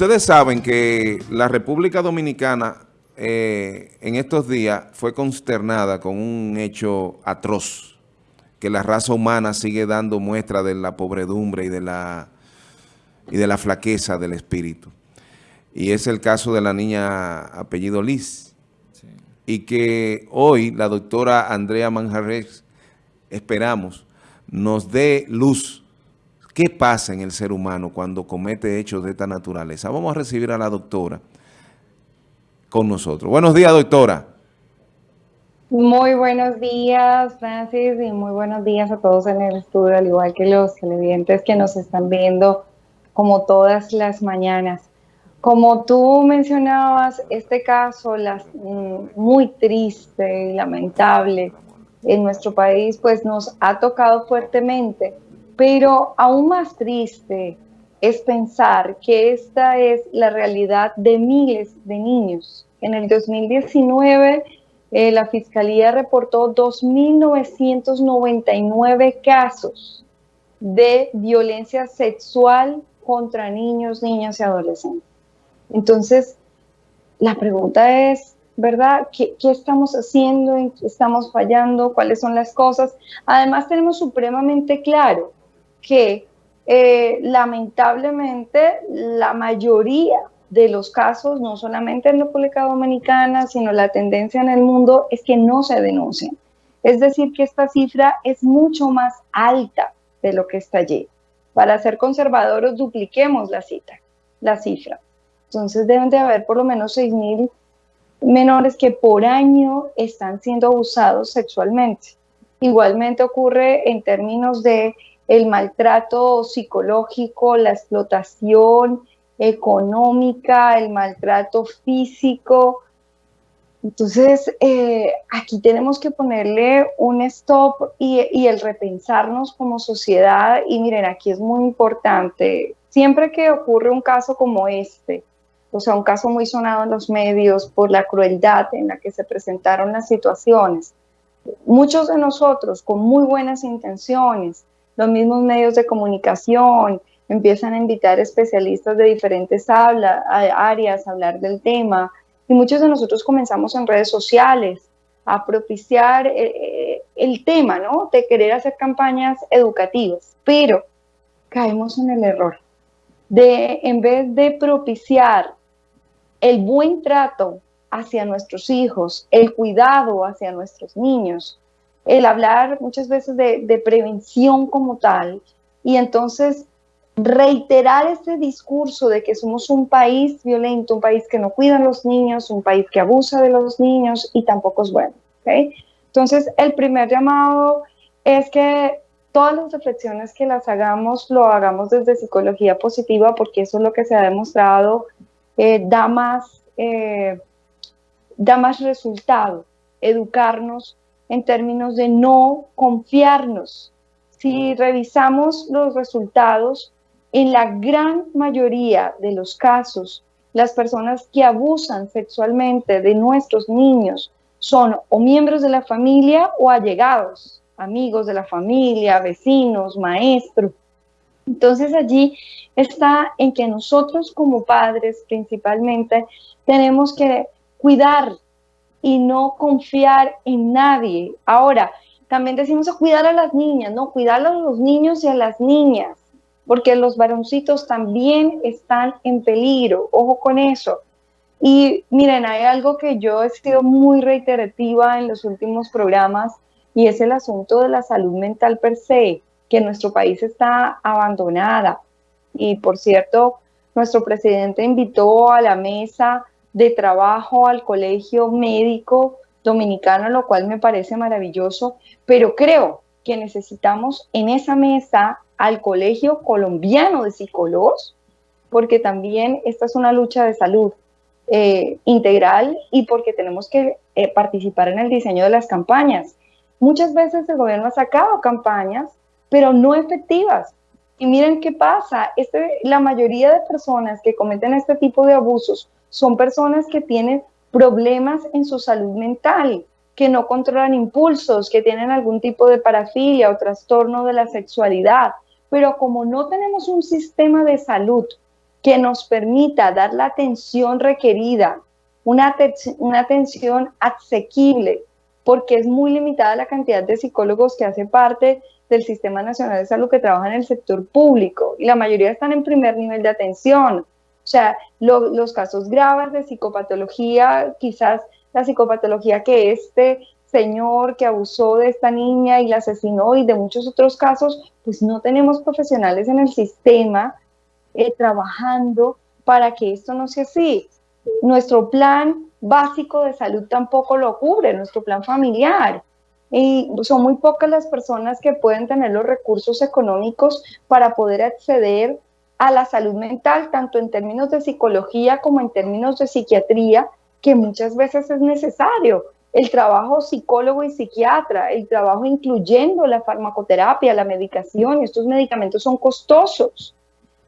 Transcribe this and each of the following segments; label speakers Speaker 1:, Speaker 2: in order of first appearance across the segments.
Speaker 1: Ustedes saben que la República Dominicana eh, en estos días fue consternada con un hecho atroz, que la raza humana sigue dando muestra de la pobredumbre y de la, y de la flaqueza del espíritu. Y es el caso de la niña apellido Liz. Y que hoy la doctora Andrea Manjarres, esperamos, nos dé luz ¿Qué pasa en el ser humano cuando comete hechos de esta naturaleza? Vamos a recibir a la doctora con nosotros. Buenos días, doctora.
Speaker 2: Muy buenos días, Francis, y muy buenos días a todos en el estudio, al igual que los televidentes que nos están viendo como todas las mañanas. Como tú mencionabas, este caso mm, muy triste y lamentable en nuestro país, pues nos ha tocado fuertemente pero aún más triste es pensar que esta es la realidad de miles de niños. En el 2019, eh, la Fiscalía reportó 2.999 casos de violencia sexual contra niños, niñas y adolescentes. Entonces, la pregunta es, ¿verdad? ¿Qué, ¿Qué, estamos haciendo? ¿En qué estamos fallando? ¿Cuáles son las cosas? Además, tenemos supremamente claro que eh, lamentablemente la mayoría de los casos, no solamente en República Dominicana, sino la tendencia en el mundo es que no se denuncian. Es decir, que esta cifra es mucho más alta de lo que está allí. Para ser conservadores, dupliquemos la cifra. Entonces deben de haber por lo menos 6.000 menores que por año están siendo abusados sexualmente. Igualmente ocurre en términos de el maltrato psicológico, la explotación económica, el maltrato físico. Entonces, eh, aquí tenemos que ponerle un stop y, y el repensarnos como sociedad. Y miren, aquí es muy importante, siempre que ocurre un caso como este, o sea, un caso muy sonado en los medios por la crueldad en la que se presentaron las situaciones, muchos de nosotros con muy buenas intenciones, los mismos medios de comunicación empiezan a invitar especialistas de diferentes áreas a hablar del tema y muchos de nosotros comenzamos en redes sociales a propiciar eh, eh, el tema, ¿no? De querer hacer campañas educativas, pero caemos en el error de, en vez de propiciar el buen trato hacia nuestros hijos, el cuidado hacia nuestros niños, el hablar muchas veces de, prevención como tal y entonces reiterar ese discurso de que somos un país violento, un país que no cuida a los niños, un país que abusa de los niños y tampoco es bueno. Entonces, el primer llamado es que todas las reflexiones que las hagamos, lo hagamos desde psicología positiva, porque eso es lo que se ha demostrado, eh, da, más, eh, da más resultado, educarnos en términos de no confiarnos. Si revisamos los resultados, en la gran mayoría de los casos, las personas que abusan sexualmente de nuestros niños son o miembros de la familia o allegados, amigos de la familia, vecinos, maestros. Entonces allí está en que nosotros como padres principalmente tenemos que cuidar y no confiar en nadie. Ahora, también decimos a cuidar a las niñas, no, cuidar a los niños y a las niñas, porque los varoncitos también están en peligro, ojo con eso. Y miren, hay algo que yo he sido muy reiterativa en los últimos programas y es el asunto de la salud mental per se, que nuestro país está abandonada. Y por cierto, nuestro presidente invitó a la mesa de trabajo al colegio médico dominicano, lo cual me parece maravilloso, pero creo que necesitamos en esa mesa al colegio colombiano de psicólogos, porque también esta es una lucha de salud eh, integral y porque tenemos que eh, participar en el diseño de las campañas. Muchas veces el gobierno ha sacado campañas, pero no efectivas. Y miren qué pasa, este, la mayoría de personas que cometen este tipo de abusos son personas que tienen problemas en su salud mental, que no controlan impulsos, que tienen algún tipo de parafilia o trastorno de la sexualidad. Pero como no tenemos un sistema de salud que nos permita dar la atención requerida, una, una atención asequible, porque es muy limitada la cantidad de psicólogos que hace parte del Sistema Nacional de Salud que trabajan en el sector público y la mayoría están en primer nivel de atención. O sea, los casos graves de psicopatología, quizás la psicopatología que este señor que abusó de esta niña y la asesinó y de muchos otros casos, pues no tenemos profesionales en el sistema eh, trabajando para que esto no sea así. Nuestro plan básico de salud tampoco lo cubre, nuestro plan familiar. Y son muy pocas las personas que pueden tener los recursos económicos para poder acceder a la salud mental, tanto en términos de psicología como en términos de psiquiatría, que muchas veces es necesario. El trabajo psicólogo y psiquiatra, el trabajo incluyendo la farmacoterapia, la medicación, estos medicamentos son costosos.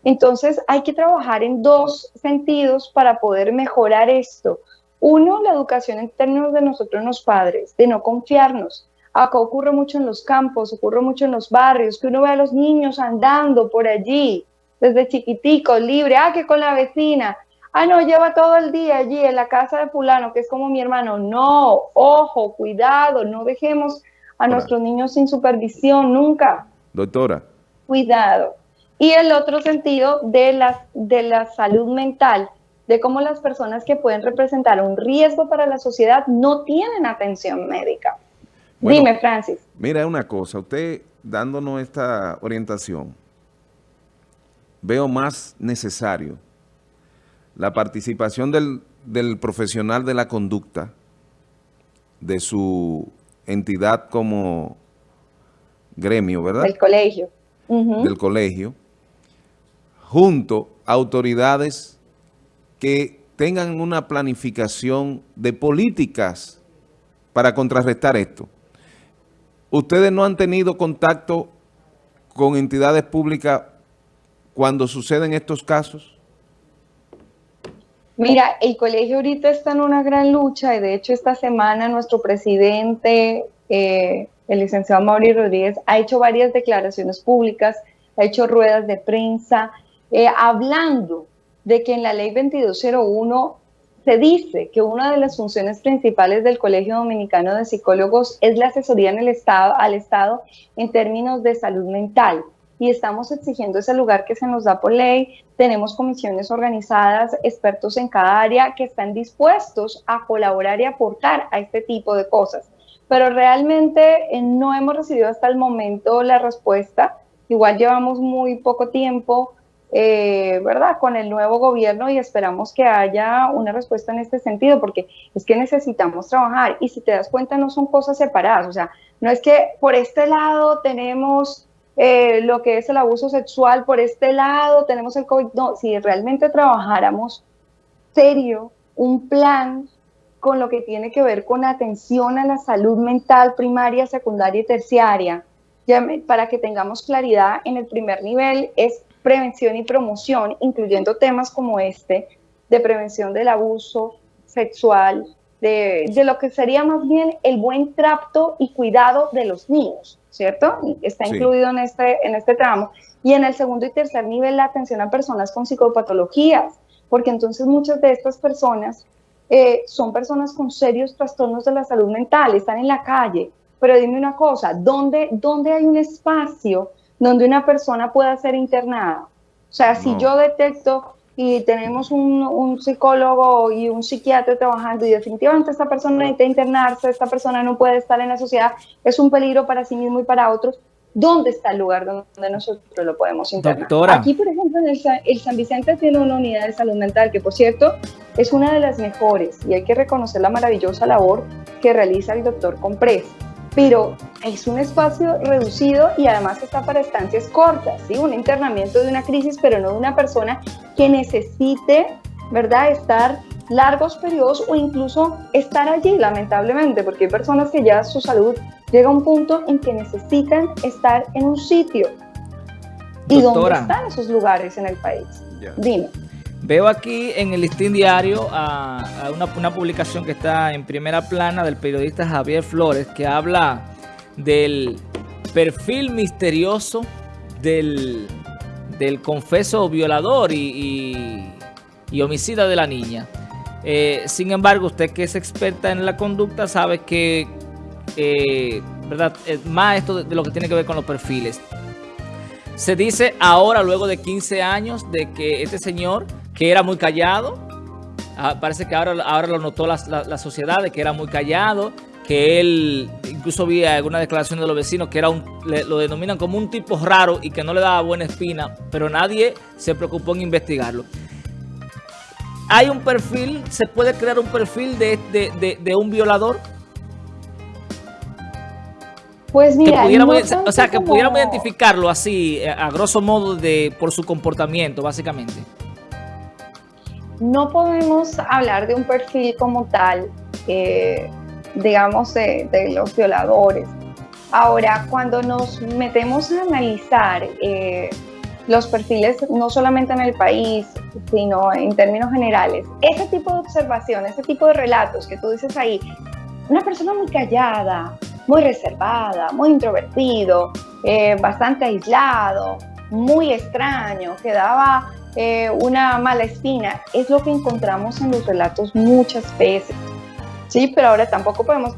Speaker 2: Entonces hay que trabajar en dos sentidos para poder mejorar esto. Uno, la educación en términos de nosotros los padres, de no confiarnos. Acá ocurre mucho en los campos, ocurre mucho en los barrios, que uno ve a los niños andando por allí, desde chiquiticos, libre, ah, que con la vecina, ah, no, lleva todo el día allí en la casa de fulano, que es como mi hermano. No, ojo, cuidado, no dejemos a nuestros niños sin supervisión nunca.
Speaker 1: Doctora.
Speaker 2: Cuidado. Y el otro sentido de la, de la salud mental, de cómo las personas que pueden representar un riesgo para la sociedad no tienen atención médica. Dime, Francis.
Speaker 1: Mira una cosa, usted dándonos esta orientación, veo más necesario la participación del, profesional de la conducta, de su entidad como gremio, ¿verdad?
Speaker 2: Del colegio.
Speaker 1: Del colegio, junto a autoridades que tengan una planificación de políticas para contrarrestar esto. ¿Ustedes no han tenido contacto con entidades públicas cuando suceden estos casos?
Speaker 2: Mira, el colegio ahorita está en una gran lucha y de hecho esta semana nuestro presidente, eh, el licenciado Mauri Rodríguez, ha hecho varias declaraciones públicas, ha hecho ruedas de prensa, eh, hablando de que en la ley 2201 se dice que una de las funciones principales del Colegio Dominicano de Psicólogos es la asesoría en el estado, al Estado en términos de salud mental. Y estamos exigiendo ese lugar que se nos da por ley. Tenemos comisiones organizadas, expertos en cada área que están dispuestos a colaborar y aportar a este tipo de cosas. Pero realmente eh, no hemos recibido hasta el momento la respuesta. Igual llevamos muy poco tiempo eh, ¿verdad?, con el nuevo gobierno y esperamos que haya una respuesta en este sentido, porque es que necesitamos trabajar. Y si te das cuenta no son cosas separadas, o sea, no es que por este lado tenemos eh, lo que es el abuso sexual, por este lado tenemos el COVID, no, si realmente trabajáramos serio, un plan con lo que tiene que ver con atención a la salud mental primaria, secundaria y terciaria, para que tengamos claridad en el primer nivel, es prevención y promoción, incluyendo temas como este, de prevención del abuso sexual, de, lo que sería más bien el buen trato y cuidado de los niños, ¿cierto? Está incluido en este, en este tramo. Y en el segundo y tercer nivel, la atención a personas con psicopatologías, porque entonces muchas de estas personas eh, son personas con serios trastornos de la salud mental, están en la calle. Pero dime una cosa, ¿dónde, dónde hay un espacio donde una persona pueda ser internada. O sea, si yo detecto y tenemos un, psicólogo y un psiquiatra trabajando y definitivamente esta persona necesita internarse, esta persona no puede estar en la sociedad, es un peligro para sí mismo y para otros, ¿dónde está el lugar donde nosotros lo podemos internar? Aquí, por ejemplo, en el, el, San Vicente tiene una unidad de salud mental que, por cierto, es una de las mejores y hay que reconocer la maravillosa labor que realiza el doctor Comprés pero es un espacio reducido y además está para estancias cortas, ¿sí? un internamiento de una crisis, pero no de una persona que necesite, ¿verdad?, estar largos periodos o incluso estar allí, lamentablemente, porque hay personas que ya su salud llega a un punto en que necesitan estar en un sitio. ¿Y dónde están esos lugares en el país? Dime.
Speaker 3: Veo aquí en el listín diario a, una, publicación que está en primera plana del periodista Javier Flores que habla del perfil misterioso del del confeso violador y, homicida de la niña. Eh, sin embargo, usted que es experta en la conducta sabe que, eh, ¿verdad? más esto de, lo que tiene que ver con los perfiles. Se dice ahora, luego de 15 años, de que este señor, que era muy callado, ah, parece que ahora, ahora lo notó la, la sociedad, de que era muy callado, que él, incluso vi alguna declaración de los vecinos que era un, lo denominan como un tipo raro y que no le daba buena espina, pero nadie se preocupó en investigarlo. ¿Hay un perfil, se puede crear un perfil de, de, un violador?
Speaker 2: Pues mira,
Speaker 3: o sea, que pudiéramos identificarlo así, eh, a grosso modo, de por su comportamiento, básicamente.
Speaker 2: No podemos hablar de un perfil como tal, eh, digamos, de, los violadores. Ahora, cuando nos metemos a analizar eh, los perfiles, no solamente en el país, sino en términos generales, ese tipo de observación, ese tipo de relatos que tú dices ahí, una persona muy callada, muy reservada, muy introvertido, eh, bastante aislado, muy extraño, que daba eh, una mala espina, es lo que encontramos en los relatos muchas veces. Sí, pero ahora tampoco podemos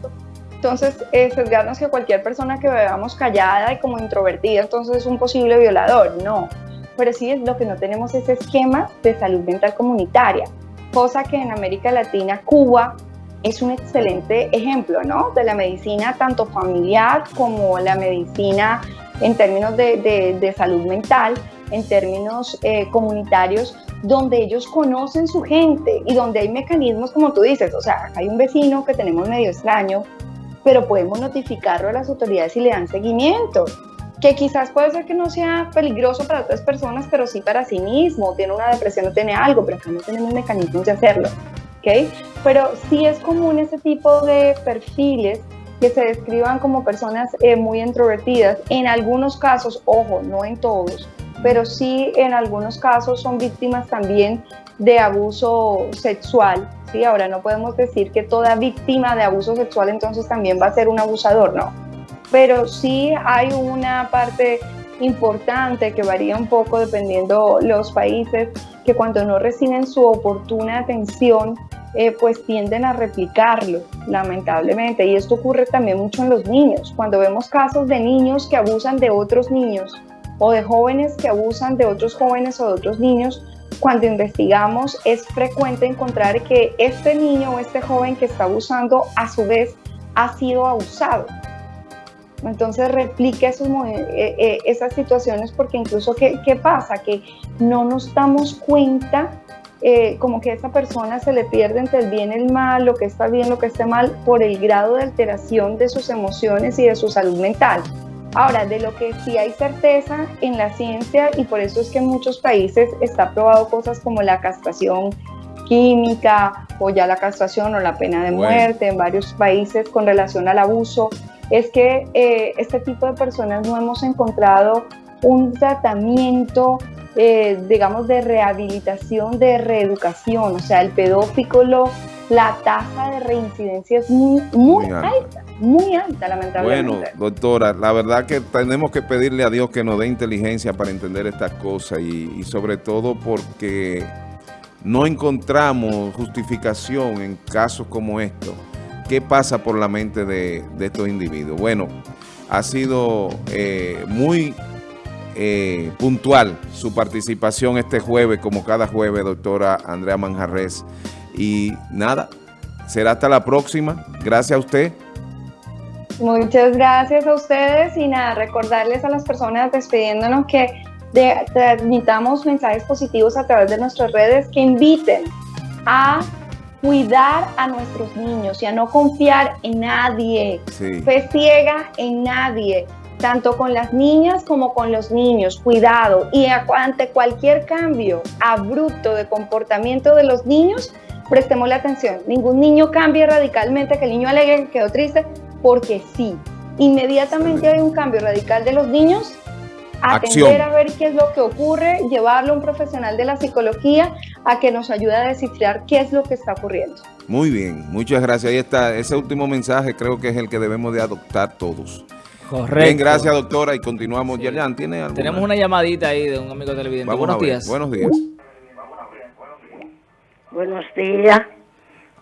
Speaker 2: entonces eh, sesgarnos que cualquier persona que veamos callada y como introvertida, entonces es un posible violador. No, pero sí es lo que no tenemos ese esquema de salud mental comunitaria, cosa que en América Latina, Cuba es un excelente ejemplo, ¿no? De la medicina tanto familiar como la medicina en términos de, de, salud mental, en términos eh, comunitarios, donde ellos conocen su gente y donde hay mecanismos como tú dices, o sea, hay un vecino que tenemos medio extraño, pero podemos notificarlo a las autoridades y le dan seguimiento, que quizás puede ser que no sea peligroso para otras personas, pero sí para sí mismo, tiene una depresión o tiene algo, pero acá no tenemos mecanismos de hacerlo, ¿ok? Pero sí es común ese tipo de perfiles que se describan como personas eh, muy introvertidas, en algunos casos, ojo, no en todos, pero sí en algunos casos son víctimas también de abuso sexual. ¿sí? Ahora no podemos decir que toda víctima de abuso sexual entonces también va a ser un abusador, no. Pero sí hay una parte importante que varía un poco dependiendo los países, que cuando no reciben su oportuna atención, eh, pues tienden a replicarlo, lamentablemente. Y esto ocurre también mucho en los niños. Cuando vemos casos de niños que abusan de otros niños, o de jóvenes que abusan de otros jóvenes o de otros niños, cuando investigamos es frecuente encontrar que este niño o este joven que está abusando a su vez ha sido abusado. Entonces replica eh, eh, esas situaciones porque incluso ¿qué, ¿qué, pasa? Que no nos damos cuenta eh, como que a esa persona se le pierde entre el bien y el mal, lo que está bien, lo que está mal, por el grado de alteración de sus emociones y de su salud mental. Ahora, de lo que sí hay certeza en la ciencia, y por eso es que en muchos países está probado cosas como la castración química o ya la castración o la pena de muerte en varios países con relación al abuso, es que eh, este tipo de personas no hemos encontrado un tratamiento, eh, digamos, de rehabilitación, de reeducación. O sea, el pedófilo, la tasa de reincidencia es muy, muy, alta muy alta, lamentablemente.
Speaker 1: Bueno, doctora, la verdad que tenemos que pedirle a Dios que nos dé inteligencia para entender estas cosas y, sobre todo porque no encontramos justificación en casos como estos. ¿Qué pasa por la mente de, estos individuos? Bueno, ha sido eh, muy eh, puntual su participación este jueves, como cada jueves, doctora Andrea Manjarres. Y nada, será hasta la próxima. Gracias a usted.
Speaker 2: Muchas gracias a ustedes y nada, recordarles a las personas despidiéndonos que transmitamos mensajes positivos a través de nuestras redes que inviten a cuidar a nuestros niños y a no confiar en nadie, fe ciega en nadie, tanto con las niñas como con los niños, cuidado. Y ante cualquier cambio abrupto de comportamiento de los niños, prestemos la atención, ningún niño cambie radicalmente, que el niño alegre, que quedó triste, porque sí. Inmediatamente hay un cambio radical de los niños, atender a ver qué es lo que ocurre, llevarlo a un profesional de la psicología a que nos ayude a descifrar qué es lo que está ocurriendo.
Speaker 1: Muy bien, muchas gracias. Ahí está, ese último mensaje creo que es el que debemos de adoptar todos.
Speaker 3: Correcto.
Speaker 1: Bien, gracias doctora y continuamos.
Speaker 3: Sí.
Speaker 1: Yerjan, ¿tiene alguna?
Speaker 3: Tenemos una llamadita ahí de un amigo televidente.
Speaker 1: Vamos
Speaker 3: Buenos
Speaker 1: a ver.
Speaker 3: días.
Speaker 1: Buenos días.
Speaker 4: Buenos días.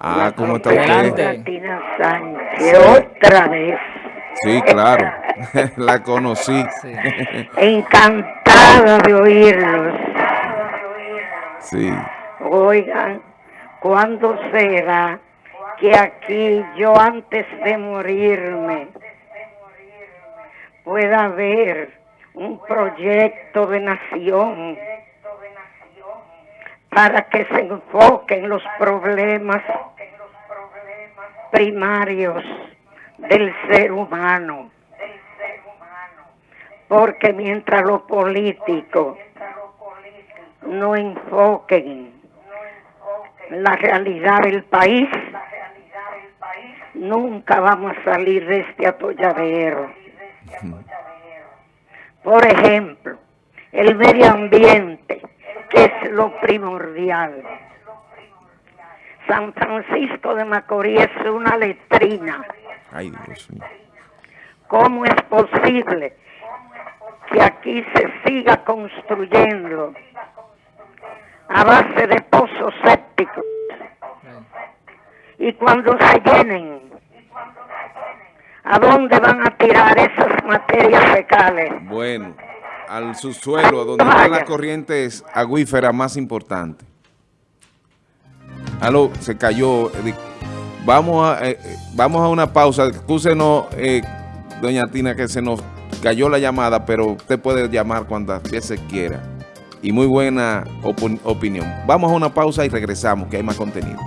Speaker 1: Ah, ¿cómo está?
Speaker 4: Martina Sánchez, otra vez.
Speaker 1: Sí, claro. La conocí.
Speaker 3: Sí.
Speaker 4: Encantada de oírlos.
Speaker 1: Sí.
Speaker 4: Oigan, ¿cuándo será que aquí yo antes de morirme pueda haber un proyecto de nación para que se enfoquen los problemas primarios del ser humano? Porque mientras los políticos no enfoquen la realidad del país, nunca vamos a salir de este atolladero. Por ejemplo, el medio ambiente, que es lo primordial. San Francisco de Macorís es una letrina.
Speaker 1: Ay, Dios mío.
Speaker 4: ¿Cómo es posible que aquí se siga construyendo a base de pozos sépticos y cuando se llenen, ¿a dónde van a tirar esas materias fecales?
Speaker 1: Bueno, al subsuelo, donde están las corrientes acuíferas más importantes. Aló, se cayó. Vamos a, eh, eh, vamos a una pausa. Excúsenos, eh, doña Tina, que se nos cayó la llamada, pero usted puede llamar cuando se quiera. Y muy buena opin- opinión. Vamos a una pausa y regresamos, que hay más contenido.